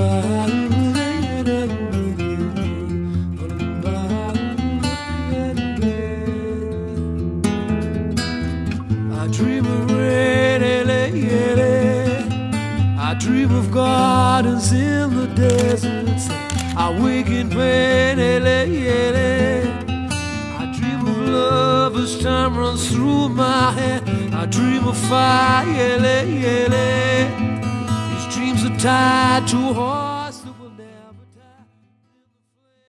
i dream of gardens in the desert. I wake in pain, ele. I dream of love as time runs through my head. I dream of fire. Tied to heart.